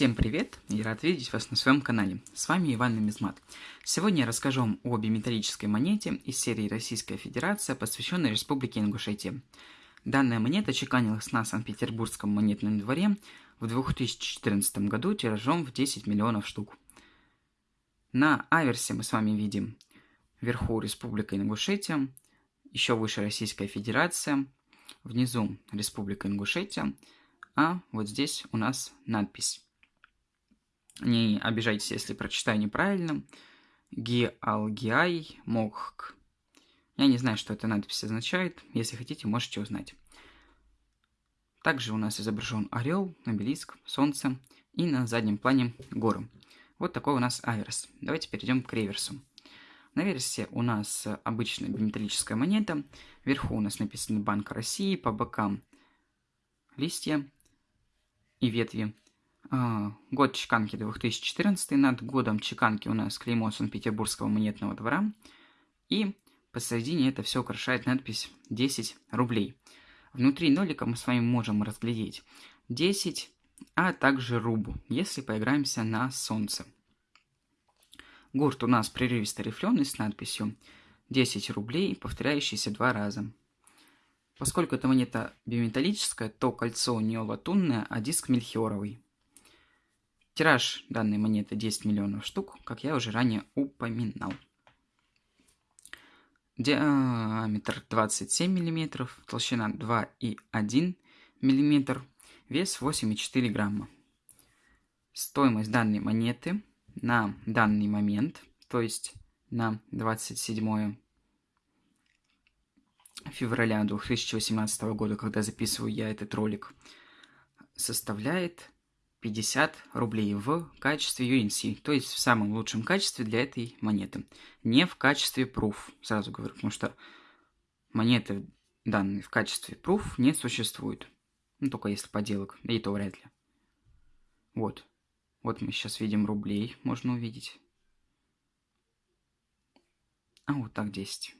Всем привет и рад видеть вас на своем канале. С вами Иван Нумизмат. Сегодня я расскажу вам о биметаллической монете из серии Российская Федерация, посвященной Республике Ингушетия. Данная монета чеканилась на Санкт-Петербургском монетном дворе в 2014 году тиражом в 10 миллионов штук. На аверсе мы с вами видим вверху Республика Ингушетия, еще выше Российская Федерация, внизу Республика Ингушетия, а вот здесь у нас надпись. Не обижайтесь, если прочитаю неправильно. Гиалгиай Мохк. Я не знаю, что эта надпись означает. Если хотите, можете узнать. Также у нас изображен орел, обелиск, солнце и на заднем плане горы. Вот такой у нас аверс. Давайте перейдем к реверсу. На версе у нас обычная биметаллическая монета. Вверху у нас написано Банк России, по бокам листья и ветви. А, год чеканки 2014, над годом чеканки у нас клеймо Санкт-Петербургского монетного двора. И посередине это все украшает надпись 10 рублей. Внутри нолика мы с вами можем разглядеть 10, а также рубу, если поиграемся на солнце. Гурт у нас прерывисто рифленый с надписью 10 рублей, повторяющийся два раза. Поскольку эта монета биметаллическая, то кольцо у нее латунное, а диск мельхиоровый. Тираж данной монеты 10 миллионов штук, как я уже ранее упоминал. Диаметр 27 мм, толщина 2,1 мм, вес 8,4 грамма. Стоимость данной монеты на данный момент, то есть на 27 февраля 2018 года, когда записываю я этот ролик, составляет 50 рублей в качестве UNC, то есть в самом лучшем качестве для этой монеты. Не в качестве proof, сразу говорю, потому что монеты данные в качестве proof не существует. Ну, только если поделок, и то вряд ли. Вот. Вот мы сейчас видим рублей, можно увидеть. А вот так 10.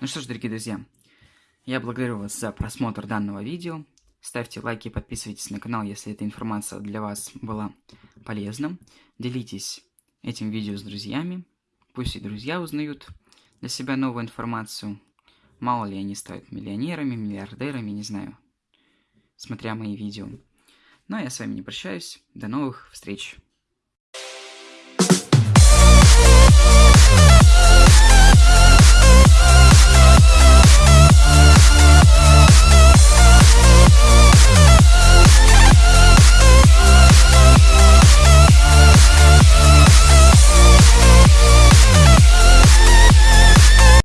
Ну что ж, дорогие друзья, я благодарю вас за просмотр данного видео. Ставьте лайки подписывайтесь на канал, если эта информация для вас была полезна. Делитесь этим видео с друзьями. Пусть и друзья узнают для себя новую информацию. Мало ли они станут миллионерами, миллиардерами, не знаю. Смотря мои видео. Ну а я с вами не прощаюсь. До новых встреч.